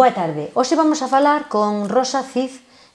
Boa tarde. Hoxe vamos a falar con Rosa Cid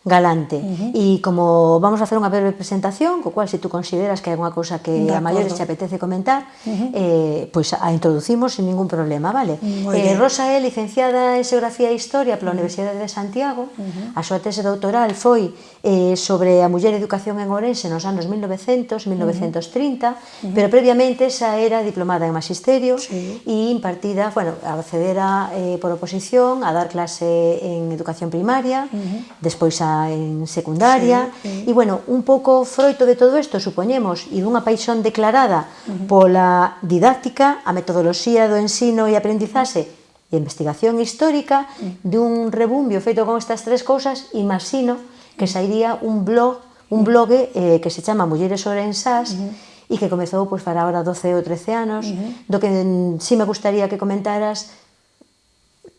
Galante. Uh -huh. E como vamos a facer unha breve presentación, co cual se tú consideras que é unha cousa que a maiores te apetece comentar, uh -huh. eh, pois a introducimos sin ningún problema, vale? Eh, Rosa é licenciada en Xeografía e Historia pola uh -huh. Universidade de Santiago. Uh -huh. A súa tese doutoral foi eh, sobre a muller e educación en Ourense nos anos 1900, 1930, uh -huh. pero previamente xa era diplomada en Magisterio sí. e impartida, bueno, accedera eh, por oposición a dar clase en educación primaria, uh -huh. despois a en secundaria. Sí, sí. E, bueno, un pouco froito de todo isto, supoñemos, e dunha paixón declarada uh -huh. pola didáctica, a metodoloxía do ensino e aprendizaxe e investigación histórica, uh -huh. dun rebumbio feito con estas tres cousas, imagino que sairía un blog, un blogue eh, que se chama Mulleres Orensás, uh -huh e que comezou pois para agora 12 ou 13 anos, uh -huh. do que mm, si me gustaría que comentaras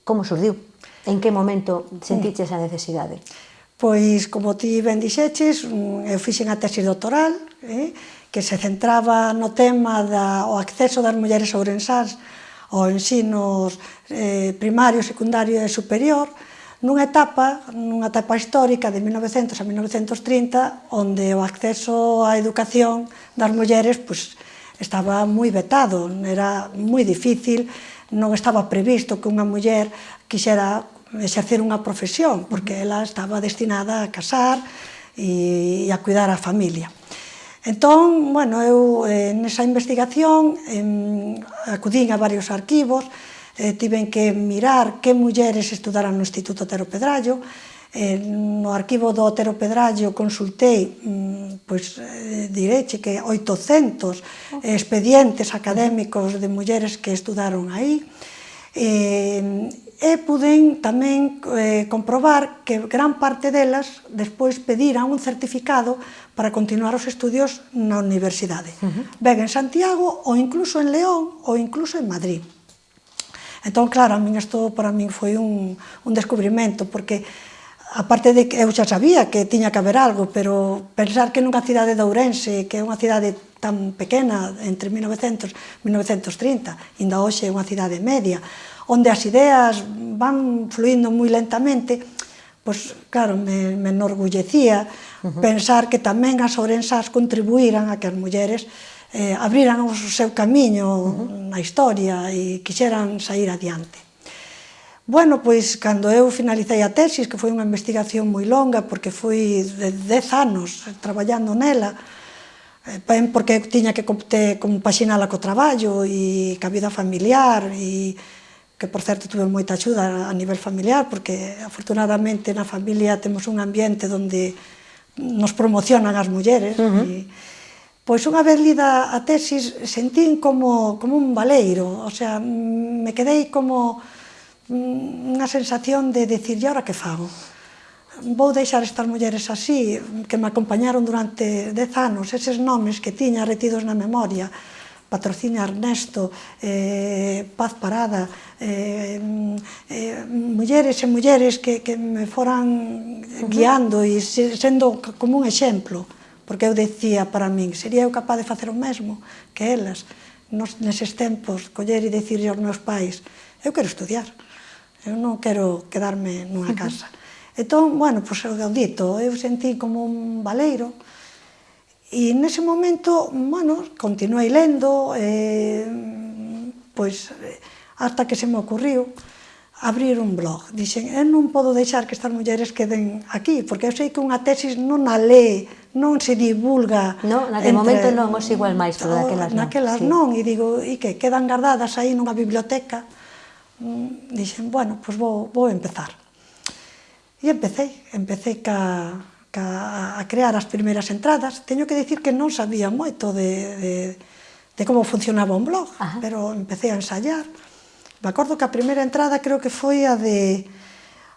como surdiu, en que momento sentiches uh -huh. a necesidade. Pois, como ti ben dixeches, eu fixen a tese doctoral, eh, que se centraba no tema da, o acceso das mulleres ourensás ao ensino eh, primario, secundario e superior, nunha etapa, nunha etapa histórica de 1900 a 1930, onde o acceso á educación das mulleres pois, estaba moi vetado, era moi difícil, non estaba previsto que unha muller quixera exercer unha profesión, porque ela estaba destinada a casar e, e a cuidar a familia. Entón, bueno, eu eh, nesa investigación eh, acudín a varios arquivos, eh, tiven que mirar que mulleres estudaran no Instituto Otero Pedrallo, eh, no arquivo do Otero Pedrallo consultei, mm, pois eh, direche que 800 expedientes académicos de mulleres que estudaron aí, eh, e puden tamén eh, comprobar que gran parte delas despois pediran un certificado para continuar os estudios na universidade. Uh -huh. Ben, en Santiago, ou incluso en León, ou incluso en Madrid. Entón, claro, a min isto para min foi un, un descubrimento, porque aparte de que eu xa sabía que tiña que haber algo, pero pensar que nunha cidade de Ourense, que é unha cidade tan pequena entre 1900 e 1930, ainda hoxe é unha cidade media, onde as ideas van fluindo moi lentamente, pois, claro, me, me enorgullecía uh -huh. pensar que tamén as orensas contribuíran a que as mulleres eh, abriran o seu camiño uh -huh. na historia e quixeran sair adiante. Bueno, pois, cando eu finalicei a tesis, que foi unha investigación moi longa, porque foi de 10 anos traballando nela, eh, ben porque eu tiña que compaxinala co traballo e ca vida familiar e que por certo tuve moita axuda a nivel familiar, porque afortunadamente na familia temos un ambiente onde nos promocionan as mulleres, uh -huh. e, pois unha vez lida a tesis sentín como, como un valeiro, o sea, me quedei como mm, unha sensación de decir, e ahora que fago? Vou deixar estas mulleres así, que me acompañaron durante dez anos, eses nomes que tiña retidos na memoria, patrocina Ernesto, eh, Paz Parada, eh, mm, eh, mulleres e mulleres que, que me foran guiando e sendo como un exemplo, porque eu decía para min, sería eu capaz de facer o mesmo que elas, nos, neses tempos, coller e dicir aos meus pais, eu quero estudiar, eu non quero quedarme nunha casa. Uh -huh. Entón, bueno, pois eu dito, eu sentí como un valeiro, E nese momento, bueno, continuei lendo, eh, pois, hasta que se me ocurriu abrir un blog. Dixen, eu non podo deixar que estas mulleres queden aquí, porque eu sei que unha tesis non a lee, non se divulga. No, naquele entre... momento non os igual máis, pero daquelas non. Naquelas sí. non, e digo, e que quedan guardadas aí nunha biblioteca. Mm, dixen, bueno, pois vou, vou empezar. E empecé, empecé ca, a, a crear as primeiras entradas. Teño que dicir que non sabía moito de, de, de como funcionaba un blog, Ajá. pero empecé a ensayar. Me acordo que a primeira entrada creo que foi a de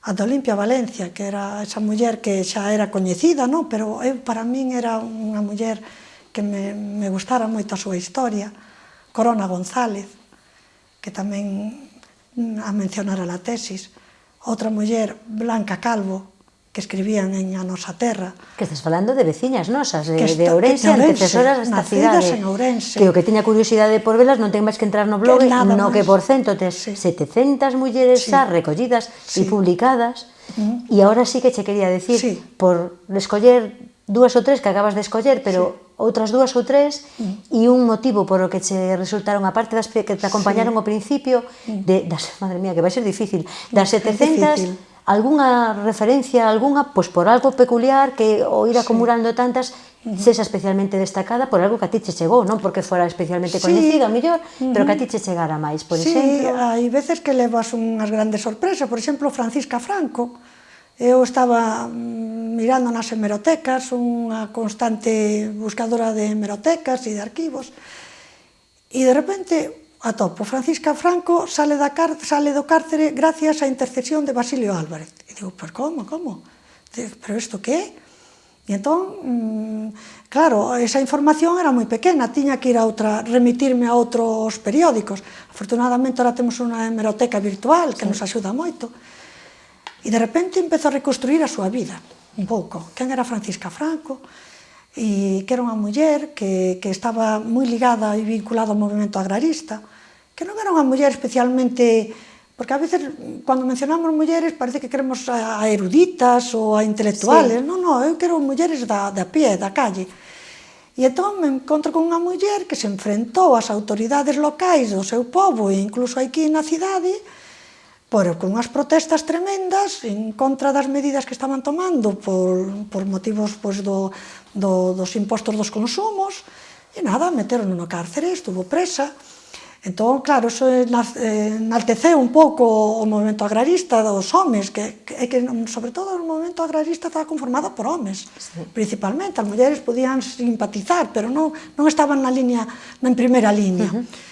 a de Olimpia Valencia, que era esa muller que xa era coñecida, non? pero eu para min era unha muller que me, me gustara moito a súa historia, Corona González, que tamén mm, a mencionar a la tesis, outra muller, Blanca Calvo, que escribían en a nosa terra. Que estás falando de veciñas nosas, de, está, de Ourense, que Ourense antecesoras desta cidade. en Ourense. Que o que teña curiosidade por velas non ten máis que entrar no blog, que no máis. que por cento tes sí. 700 mulleres sí. xa recollidas sí. e publicadas, mm. e agora sí que che quería decir, sí. por escoller dúas ou tres que acabas de escoller, pero sí outras dúas ou tres mm. e un motivo por o que che resultaron a parte das que te acompañaron sí. ao principio mm. de das, madre mía, que vai ser difícil, das 700 difícil algunha referencia, algunha, pois por algo peculiar que o ir acumulando sí. tantas sexa especialmente destacada por algo que a ti che chegou, non porque fora especialmente sí. coñecida, mellor, uh -huh. pero que a ti che chegara máis, por sí, exemplo. Sí, hai veces que levas unhas grandes sorpresas, por exemplo, Francisca Franco, Eu estaba mm, mirando nas hemerotecas, unha constante buscadora de hemerotecas e de arquivos, e de repente atopo. Francisca Franco sale, da car sale do cárcere gracias á intercesión de Basilio Álvarez. E digo, pero como, como? Pero isto que é? E entón, mmm, claro, esa información era moi pequena, tiña que ir a outra, remitirme a outros periódicos. Afortunadamente, ahora temos unha hemeroteca virtual que sí. nos axuda moito. E de repente empezou a reconstruir a súa vida, un pouco. Quen era Francisca Franco? e que era unha muller que, que estaba moi ligada e vinculada ao movimento agrarista, que non era unha muller especialmente... Porque a veces, cando mencionamos mulleres, parece que queremos a eruditas ou a intelectuales. Sí. Non, non, eu quero mulleres da, da pie, da calle. E entón me encontro con unha muller que se enfrentou ás autoridades locais do seu povo, e incluso aquí na cidade, pero con unhas protestas tremendas en contra das medidas que estaban tomando por, por motivos pois, do, do, dos impostos dos consumos, e nada, meteron no cárcere, estuvo presa. Entón, claro, eso enalteceu un pouco o movimento agrarista dos homes, que, que, que sobre todo o movimento agrarista estaba conformado por homes, sí. principalmente, as mulleres podían simpatizar, pero non, non estaban na liña, na primeira liña. Uh -huh.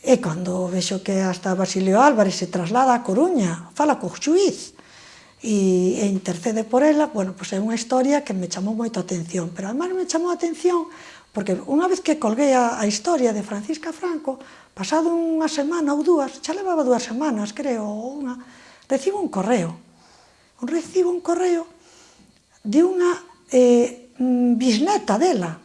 E cando vexo que hasta Basilio Álvarez se traslada a Coruña, fala co xuiz, e, e intercede por ela, bueno, pois é unha historia que me chamou moito a atención, pero además me chamou a atención porque unha vez que colguei a, a historia de Francisca Franco, pasado unha semana ou dúas, xa levaba dúas semanas, creo, ou unha, recibo un correo, un recibo un correo de unha eh, mm, bisneta dela,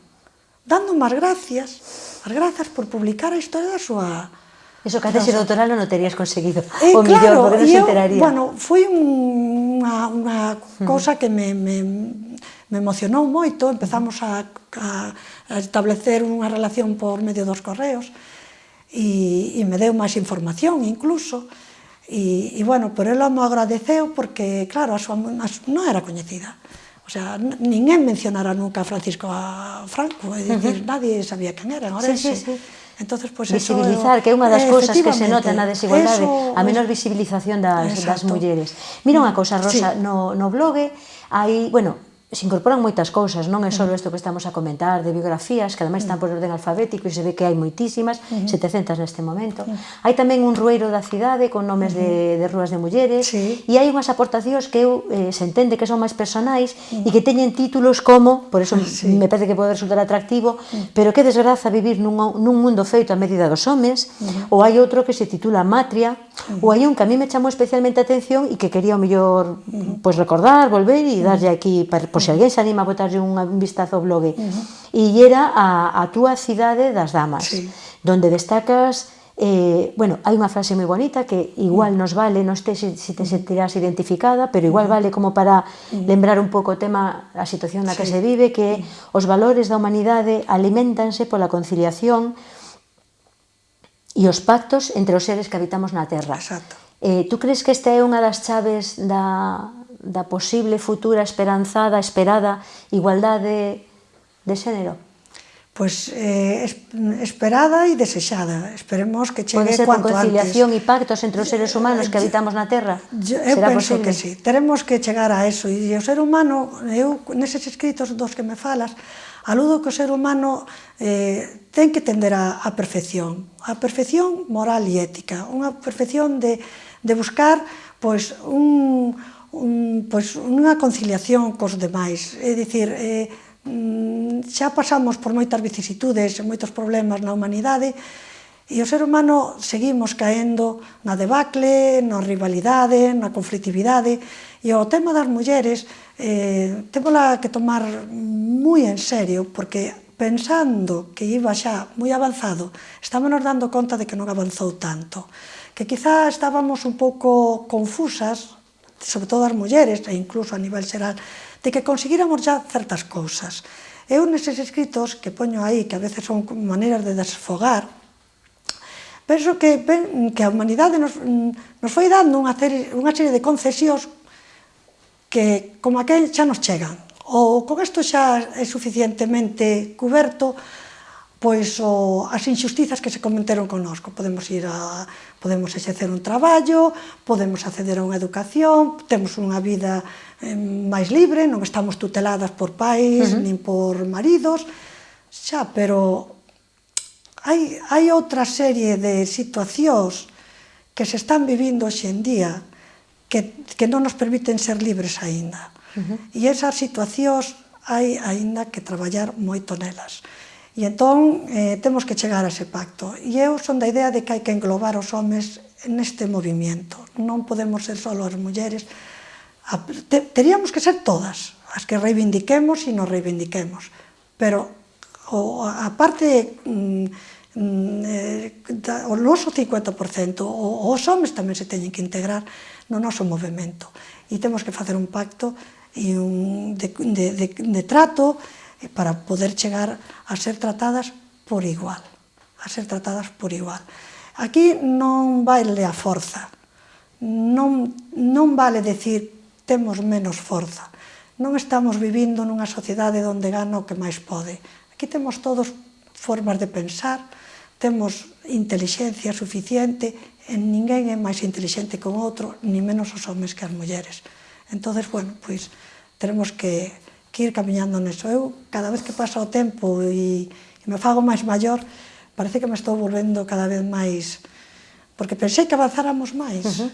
dando máis gracias as grazas por publicar a historia da súa... Eso que antes no, doutoral non o terías conseguido. Eh, o claro, millor, porque non se enteraría. Bueno, foi unha, unha cousa que me, me, me emocionou moito. Empezamos a, a, a establecer unha relación por medio dos correos e, e me deu máis información incluso. E, e bueno, por ela me agradeceu porque, claro, a súa, a súa non era coñecida. O sea, ninguén mencionara nunca a Francisco a Franco, é dicir, uh -huh. nadie sabía quen era, ahora sí, sí, sí. Entonces, pues visibilizar, eso, que é unha das eh, cousas que se nota na desigualdade, eso, a menor visibilización das, exacto. das mulleres. Mira unha cousa, Rosa, sí. no, no blogue hai, bueno, se incorporan moitas cousas, non é só isto que estamos a comentar de biografías, que ademais están por orden alfabético e se ve que hai moitísimas, uh -huh. 700 neste momento. Uh -huh. Hai tamén un rueiro da cidade con nomes uh -huh. de, de rúas de mulleres sí. e hai unhas aportacións que eu, eh, se entende que son máis personais uh -huh. e que teñen títulos como, por eso sí. me parece que pode resultar atractivo, uh -huh. pero que desgraza vivir nun, nun mundo feito a medida dos homes, uh -huh. ou hai outro que se titula Matria, Uh -huh. Ou hai un que a mí me chamou especialmente a atención e que quería o mellor uh -huh. pois recordar, volver e darlle aquí para, por se alguén se anima a botarlle un vistazo ao blog. Uh -huh. E era a, a túa cidade das damas, sí. donde destacas Eh, bueno, hai unha frase moi bonita que igual nos vale, non te, se se te sentirás identificada, pero igual vale como para lembrar un pouco o tema, a situación na que sí. se vive, que os valores da humanidade alimentanse pola conciliación, e os pactos entre os seres que habitamos na Terra. Exacto. Eh, tú crees que esta é unha das chaves da, da posible futura esperanzada, esperada igualdade de xénero? Pois pues, eh, esperada e desexada. Esperemos que chegue Pode ser cuanto conciliación antes. e pactos entre os seres eh, humanos que eh, habitamos na Terra? Yo, eu Será penso posible? que sí. Teremos que chegar a eso. E o ser humano, eu, neses escritos dos que me falas, Aludo que o ser humano eh, ten que tender a, a perfección, a perfección moral e ética, unha perfección de, de buscar pois, un, un, pois, unha conciliación cos demais, é dicir, eh, mm, xa pasamos por moitas vicisitudes, moitos problemas na humanidade, E o ser humano seguimos caendo na debacle, na rivalidade, na conflictividade E o tema das mulleres eh, témola que tomar moi en serio, porque pensando que iba xa moi avanzado, estámonos dando conta de que non avanzou tanto, que quizá estábamos un pouco confusas, sobre todo as mulleres, e incluso a nivel xeral, de que conseguíramos já certas cousas. Eu neses escritos que poño aí, que a veces son maneiras de desfogar, penso que, que a humanidade nos, nos foi dando unha, serie, unha serie de concesións que como aquel xa nos chegan. Ou con isto xa é suficientemente cuberto pois o, as injustizas que se cometeron connosco. Podemos ir a podemos exercer un traballo, podemos acceder a unha educación, temos unha vida eh, máis libre, non estamos tuteladas por pais uh -huh. nin por maridos, xa, pero hai, hai outra serie de situacións que se están vivindo hoxe en día que, que non nos permiten ser libres aínda. Uh -huh. E esas situacións hai aínda que traballar moito nelas. E entón eh, temos que chegar a ese pacto. E eu son da idea de que hai que englobar os homes neste movimento. Non podemos ser só as mulleres. Teríamos que ser todas as que reivindiquemos e nos reivindiquemos. Pero o, a parte mm, mm, eh, da, o noso 50%, o, os homes tamén se teñen que integrar no noso movimento. E temos que facer un pacto e un de, de, de, de trato eh, para poder chegar a ser tratadas por igual. A ser tratadas por igual. Aquí non vale a forza, non, non vale decir temos menos forza. Non estamos vivindo nunha sociedade onde gana o que máis pode. Aquí temos todos formas de pensar, temos inteligencia suficiente ninguén é máis inteligente que o outro, ni menos os homes que as mulleres. Entón, bueno, pois, tenemos que, que ir camiñando neso. Eu, cada vez que pasa o tempo e, e me fago máis maior, parece que me estou volvendo cada vez máis... Porque pensei que avanzáramos máis. Uh -huh.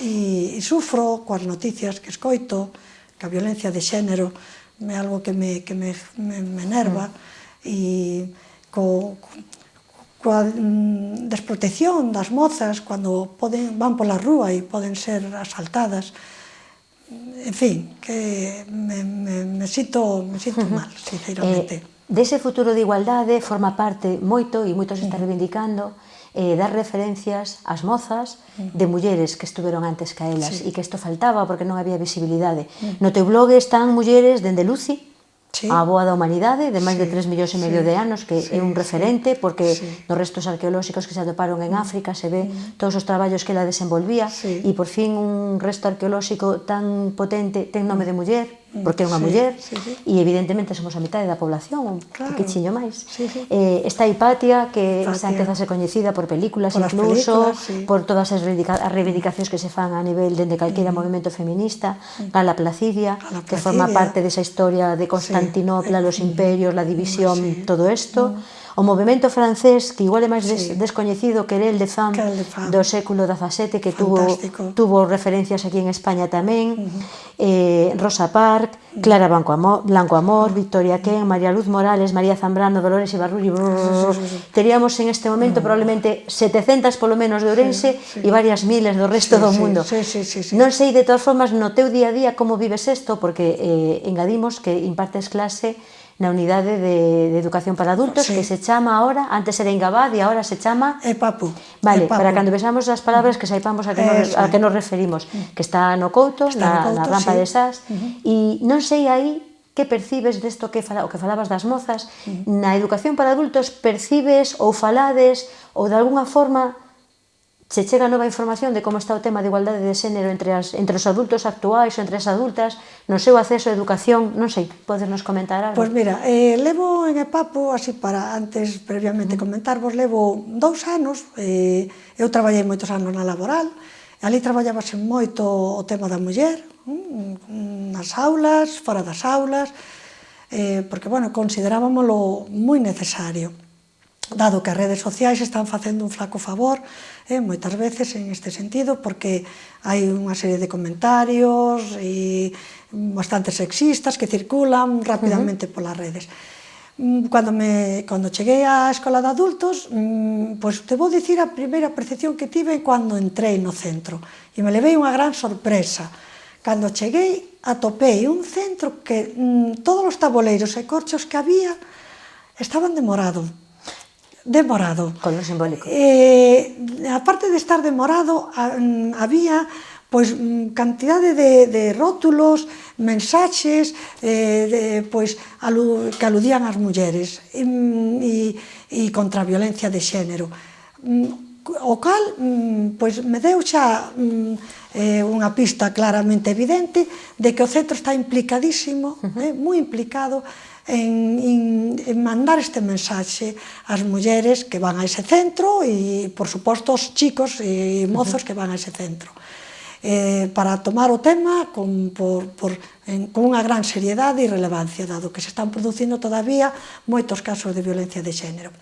e, e sufro coas noticias que escoito, que a violencia de xénero é algo que me, que me, me, me enerva, uh -huh. e co, co coa mm, desprotección das mozas cando poden, van pola rúa e poden ser asaltadas. En fin, que me, me, me, sito, me sito mal, sinceramente. Eh, dese futuro de igualdade forma parte moito, e moito se está reivindicando, eh, dar referencias ás mozas de mulleres que estuveron antes que elas sí. e que isto faltaba porque non había visibilidade. No teu blog están mulleres dende Lucy, sí. a Boa da Humanidade, de máis sí. de 3 millóns e medio sí. de anos, que sí. é un referente, porque sí. nos restos arqueolóxicos que se atoparon en mm. África se ve mm. todos os traballos que ela desenvolvía, sí. e por fin un resto arqueolóxico tan potente ten nome de muller, Mm, porque é unha sí, muller, sí, sí. e evidentemente somos a metade da población, claro. que chiño máis. Sí, sí. Eh, está Hipatia, que Hipatia. antes a ser coñecida por películas por incluso, películas, sí. por todas as reivindicacións que se fan a nivel dende calquera mm. movimento feminista, mm. Gala Placidia, Gala Placidia, que forma parte desa historia de Constantinopla, sí. los imperios, la división, sí. todo isto. Mm o movimento francés que igual é máis des, sí. descoñecido que era el de Fan, de do século XVII que tuvo, tuvo referencias aquí en España tamén uh -huh. eh, Rosa Park. Clara Blanco Amor, Blanco Amor Victoria Ken, María Luz Morales María Zambrano, Dolores Ibarruri teríamos en este momento uh -huh. probablemente 700 polo menos de Ourense sí, sí. e varias miles do resto sí, do mundo sí, sí, sí, sí. non sei de todas formas no teu día a día como vives isto porque eh, engadimos que impartes clase na unidade de, de educación para adultos sí. que se chama ahora, antes era Ingabad e ahora se chama EPAPU. Vale, EPAPU. para cando vexamos as palabras que saipamos a que nos, a que nos referimos, mm. que está no Couto, está na, no Couto, na rampa sí. de SAS, uh -huh. e non sei aí que percibes desto que fala, o que falabas das mozas, uh -huh. na educación para adultos percibes ou falades ou de alguna forma che chega nova información de como está o tema de igualdade de xénero entre, as, entre os adultos actuais ou entre as adultas, no seu acceso á educación, non sei, podes nos comentar algo? Pois mira, eh, levo en Epapo, así para antes previamente mm. comentarvos, levo dous anos, eh, eu traballei moitos anos na laboral, e ali traballábase moito o tema da muller, mm, nas aulas, fora das aulas, eh, porque, bueno, considerábamoslo moi necesario dado que as redes sociais están facendo un flaco favor eh, moitas veces en este sentido porque hai unha serie de comentarios e bastante sexistas que circulan rapidamente uh -huh. polas redes. Mm, cando, me, cando cheguei á escola de adultos, mm, pois te vou dicir a primeira percepción que tive cando entrei no centro. E me levei unha gran sorpresa. Cando cheguei, atopei un centro que mm, todos os taboleiros e corchos que había estaban de morado de morado. lo simbólico. Eh, aparte de estar de morado, mm, había pois pues, mm, cantidade de, de rótulos, mensaxes eh, de, pois, pues, alu, que aludían ás mulleres e, e, e contra a violencia de xénero. Mm, o cal pois, pues, me deu xa eh, unha pista claramente evidente de que o centro está implicadísimo, uh -huh. eh, moi implicado, en, en, en mandar este mensaxe ás mulleres que van a ese centro e, por suposto, os chicos e mozos que van a ese centro. Eh, para tomar o tema con, por, por, en, con unha gran seriedade e relevancia, dado que se están producindo todavía moitos casos de violencia de xénero.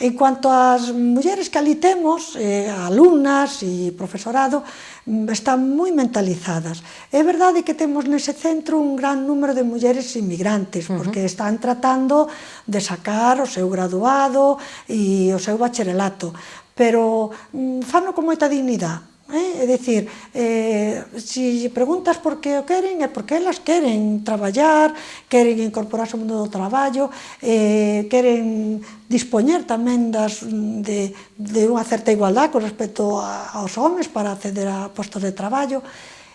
En cuanto ás mulleres que ali temos, eh, alumnas e profesorado, mm, están moi mentalizadas. É verdade que temos nese centro un gran número de mulleres inmigrantes, porque están tratando de sacar o seu graduado e o seu bacharelato, pero mm, fano con moita dignidade Eh? É dicir, eh, se preguntas por que o queren, é porque elas queren traballar, queren incorporarse ao mundo do traballo, eh, queren dispoñer tamén das, de, de unha certa igualdade con respecto a, aos homes para acceder a postos de traballo.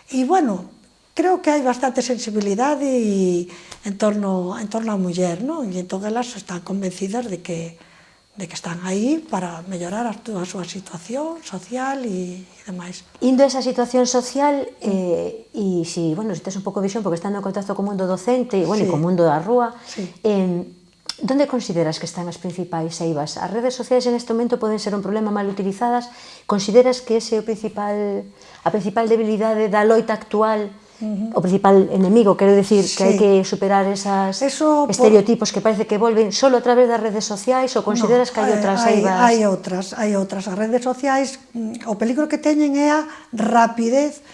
E, bueno, creo que hai bastante sensibilidade e, en torno, en torno á muller, non? E entón elas están convencidas de que, de que están aí para mellorar a, a súa situación social e, e demais. Indo a esa situación social, eh, e si, bueno, si tes un pouco de visión, porque estando en contacto co mundo docente, e, bueno, sí. e co mundo da rúa, sí. eh, Donde consideras que están as principais eivas? As redes sociais en este momento poden ser un problema mal utilizadas. Consideras que ese é o principal, a principal debilidade da loita actual Uh -huh. O principal enemigo, quero decir, sí. que hai que superar esas Eso estereotipos por... que parece que volven solo a través das redes sociais ou consideras no, que hai outras hai, aibas? Hai outras, hai outras. As redes sociais, mm, o peligro que teñen é a rapidez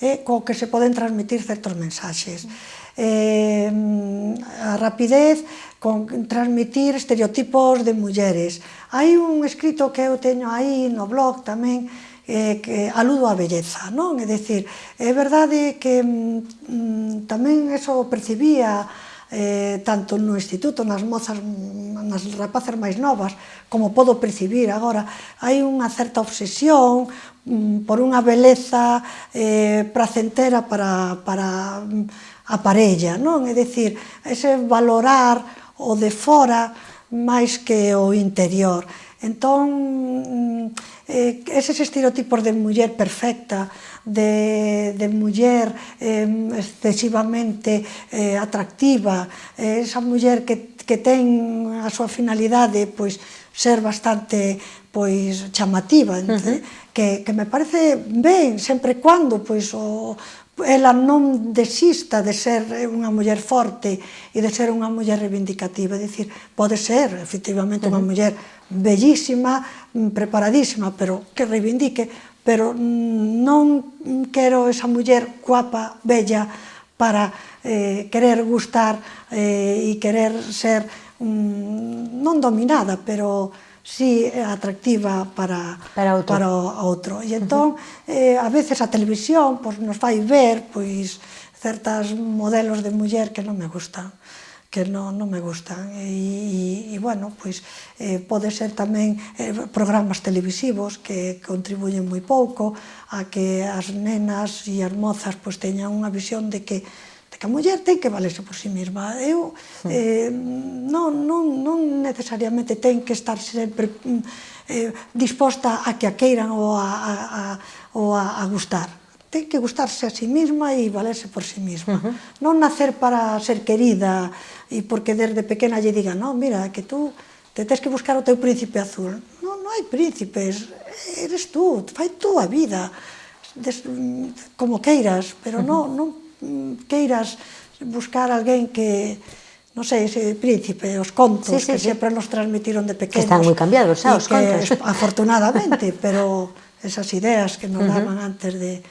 eh, co que se poden transmitir certos mensaxes. Eh, mm, a rapidez con transmitir estereotipos de mulleres. Hai un escrito que eu teño aí no blog tamén, eh, que aludo á belleza, non? É dicir, é verdade que mm, mm tamén eso percibía eh, tanto no instituto, nas mozas, mm, nas rapaces máis novas, como podo percibir agora, hai unha certa obsesión mm, por unha beleza eh, placentera para, para mm, a parella, non? É dicir, ese valorar o de fora máis que o interior. Entón, eh, eses estereotipos de muller perfecta, de, de muller eh, excesivamente eh, atractiva, eh, esa muller que, que ten a súa finalidade pois, ser bastante pois chamativa, uh eh, -huh. que, que me parece ben, sempre e pois, o, ela non desista de ser unha muller forte e de ser unha muller reivindicativa, é dicir, pode ser efectivamente unha muller bellísima, mm, preparadísima, pero que reivindique, pero non quero esa muller guapa, bella, para eh, querer gustar eh, e querer ser, mm, non dominada, pero si é atractiva para, para, outro. para o outro. E entón, uh -huh. eh, a veces a televisión pois, nos fai ver pois, certas modelos de muller que non me gustan que non, non me gustan e, e, e bueno, pois eh, pode ser tamén eh, programas televisivos que contribuyen moi pouco a que as nenas e as mozas pois teñan unha visión de que de que a muller ten que valerse por si sí mesma. Eu hmm. eh, non, non, non necesariamente ten que estar sempre mm, eh, disposta a que a queiran ou a, a, a, ou a, a gustar. Ten que gustarse a sí mesma e valerse por sí mesma. Uh -huh. Non nacer para ser querida e porque desde pequena lle diga, non, mira, que tú te tens que buscar o teu príncipe azul. Non, non hai príncipes, eres tú, fai tú a vida, des, mm, como queiras, pero non, non queiras buscar alguén que non sei, ese príncipe, os contos sí, sí, que sí. sempre nos transmitiron de pequenos. Están moi cambiados, xa, ah, os que, contos. Afortunadamente, pero esas ideas que nos uh -huh. daban antes de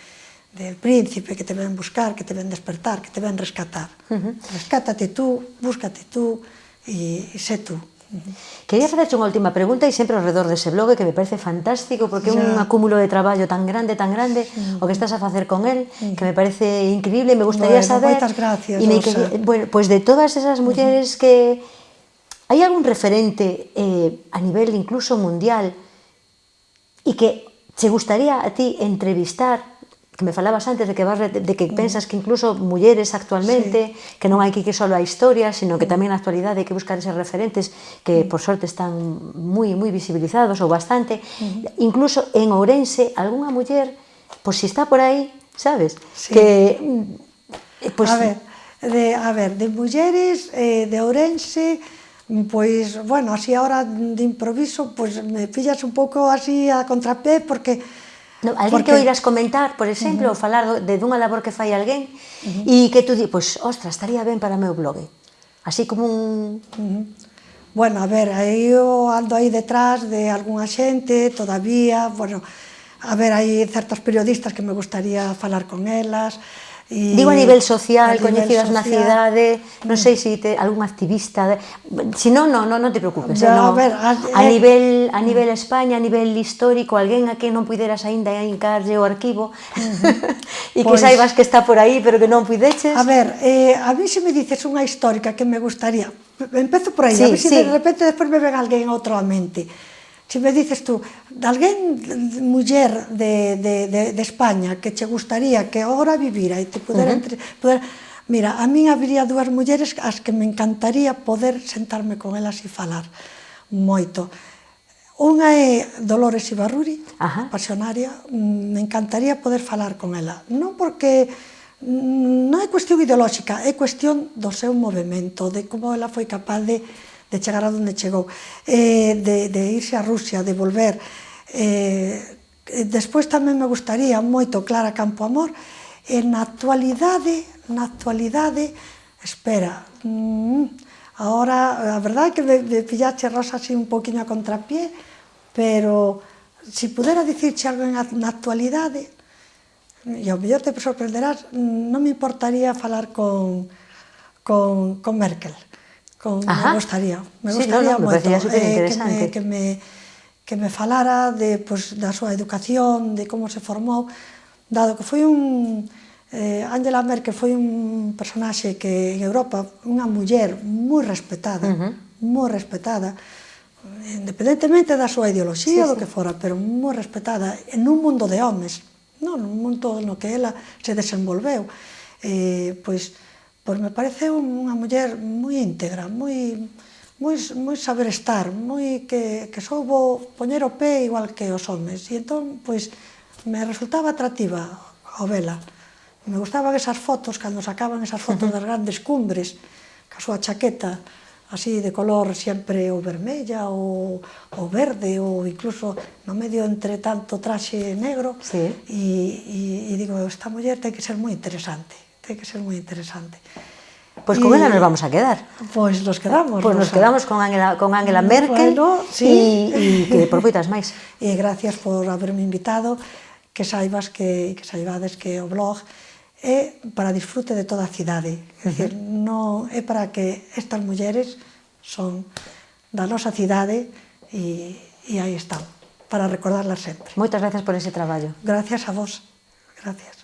del príncipe que te ven buscar, que te ven despertar, que te ven rescatar. Uh -huh. Rescátate tú, búscate tú e, e sé tú. Quería facerche unha última pregunta e sempre ao redor dese blog que me parece fantástico porque é un acúmulo de traballo tan grande, tan grande o que estás a facer con el, que me parece increíble, me gustaría bueno, saber moitas gracias, e me bueno, pues de todas esas mulleres que hai algún referente eh, a nivel incluso mundial e que che gustaría a ti entrevistar que me falabas antes de que vas de que pensas que incluso mulleres actualmente, sí. que non hai que que só a historia, sino que tamén na actualidade hai que buscar eses referentes que por sorte están moi moi visibilizados ou bastante. Uh -huh. Incluso en Ourense, algunha muller, pois si está por aí, sabes? Sí. Que pues, a ver, de a ver, de mulleres eh, de Ourense Pois, bueno, así ahora de improviso, pois me pillas un pouco así a contrapé porque No, alguén Porque... que oiras comentar, por exemplo, uh -huh. ou falar de dunha labor que fai alguén uh -huh. e que tú di, pois, ostras, estaría ben para o meu blog. Así como un... Uh -huh. Bueno, a ver, aí eu ando aí detrás de algunha xente todavía, bueno, a ver, hai certos periodistas que me gustaría falar con elas, E, Digo a nivel social, a coñecidas na cidade, non mm. sei se si te, algún activista, se si non, non, non, non te preocupes. Ya, no, a, ver, a, a, eh, nivel, a mm. nivel España, a nivel histórico, alguén a que non puideras aínda encarlle o arquivo e pues, que pois saibas que está por aí, pero que non puideches. A ver, eh, a mí se me dices unha histórica que me gustaría, empezo por aí, sí, a ver se si sí. de repente despois me ven alguén outro a mente. Se me dices tú, de alguén, muller de, de, de, de España, que che gustaría que agora vivira e te pudera... Uh -huh. entre, Poder... Mira, a min habría dúas mulleres as que me encantaría poder sentarme con elas e falar moito. Unha é Dolores Ibarruri, Ajá. pasionaria, mm, me encantaría poder falar con ela. Non porque mm, non é cuestión ideolóxica, é cuestión do seu movimento, de como ela foi capaz de de chegar a donde chegou, eh, de, de irse a Rusia, de volver. Eh, despois tamén me gustaría moito Clara Campoamor, e na actualidade, na actualidade, espera, mm, ahora, a verdade é que me, me pillache Rosa así un poquinho a contrapié, pero se si pudera dicirche algo na, na actualidade, e ao mellor te sorprenderás, non me importaría falar con, con, con Merkel con, Ajá. me gustaría, me sí, gustaría no, no, moito eh, que, me, que, me, que me falara de, pues, da súa educación, de como se formou, dado que foi un... Eh, Angela Merkel foi un personaxe que en Europa, unha muller moi respetada, uh -huh. moi respetada, independentemente da súa ideoloxía, sí, do que fora, pero moi respetada en un mundo de homes, non? un mundo no que ela se desenvolveu. Eh, pois, Pois me pareceu unha muller moi íntegra, moi, moi, moi saber estar, moi que, que soubo poñer o pé igual que os homes. E entón, pois, me resultaba atractiva a vela. Me gustaban esas fotos, cando sacaban esas fotos das grandes cumbres, ca súa chaqueta, así de color sempre ou vermella ou, ou verde ou incluso no medio entre tanto traxe negro sí. e, e, e digo, esta muller ten que ser moi interesante tiene que ser muy interesante. Pues con ela nos vamos a quedar. Pois pues nos quedamos. Pois pues nos quedamos con Angela, con Angela mm, Merkel bueno, sí. e, e que profitas máis. E gracias por haberme invitado, que saibas que, que saibades que o blog é para disfrute de toda a cidade. É, dicir, uh -huh. non, é para que estas mulleres son da nosa cidade e, e aí están, para recordarlas sempre. Moitas gracias por ese traballo. Gracias a vos. Gracias.